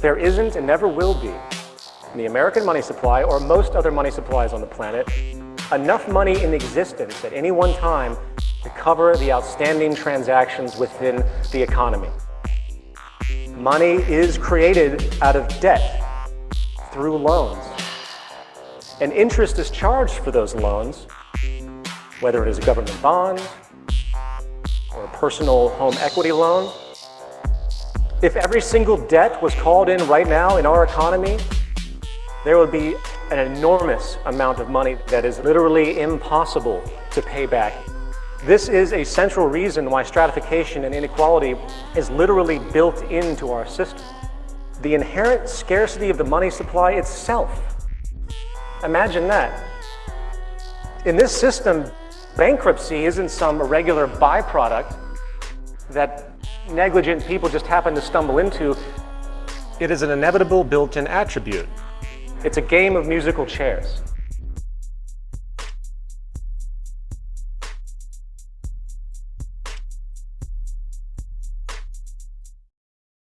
There isn't and never will be in the American money supply or most other money supplies on the planet enough money in existence at any one time to cover the outstanding transactions within the economy. Money is created out of debt through loans. And interest is charged for those loans, whether it is a government bond or a personal home equity loan. If every single debt was called in right now in our economy, there would be an enormous amount of money that is literally impossible to pay back. This is a central reason why stratification and inequality is literally built into our system. The inherent scarcity of the money supply itself. Imagine that. In this system, bankruptcy isn't some irregular byproduct that negligent people just happen to stumble into. It is an inevitable built-in attribute. It's a game of musical chairs.